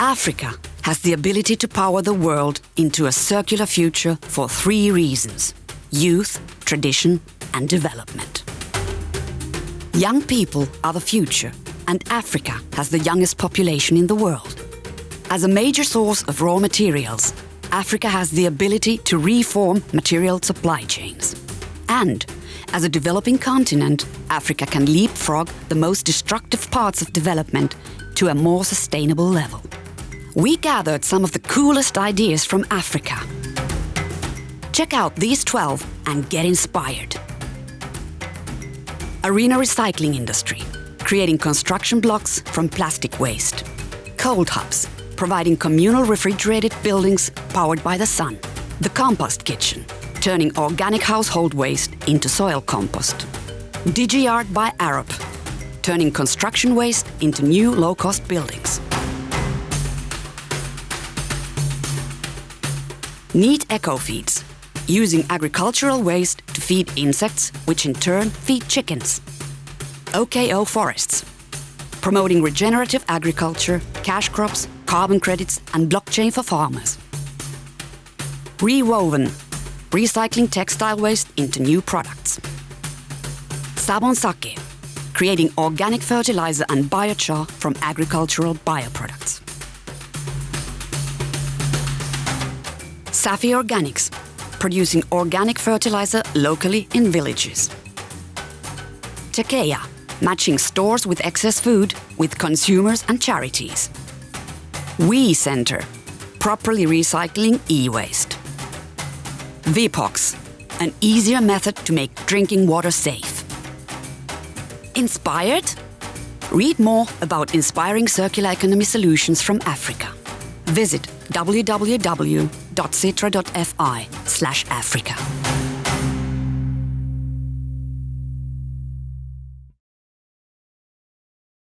Africa has the ability to power the world into a circular future for three reasons youth, tradition, and development. Young people are the future, and Africa has the youngest population in the world. As a major source of raw materials, Africa has the ability to reform material supply chains. And as a developing continent, Africa can leapfrog the most destructive parts of development to a more sustainable level. We gathered some of the coolest ideas from Africa. Check out these 12 and get inspired. Arena recycling industry, creating construction blocks from plastic waste. ColdHubs, providing communal refrigerated buildings powered by the sun. The compost kitchen, turning organic household waste into soil compost. DigiArt by Arab, turning construction waste into new low-cost buildings. Neat eco-feeds, using agricultural waste to feed insects, which in turn feed chickens. OKO Forests, promoting regenerative agriculture, cash crops, carbon credits and blockchain for farmers. Rewoven, recycling textile waste into new products. Sabon Sake, creating organic fertilizer and biochar from agricultural bioproducts. Safi Organics, producing organic fertilizer locally in villages. Tekeya, matching stores with excess food with consumers and charities. WEEE Centre, properly recycling e-waste. VPOX, an easier method to make drinking water safe. Inspired? Read more about inspiring circular economy solutions from Africa. Visit www.sitra.fi slash Africa.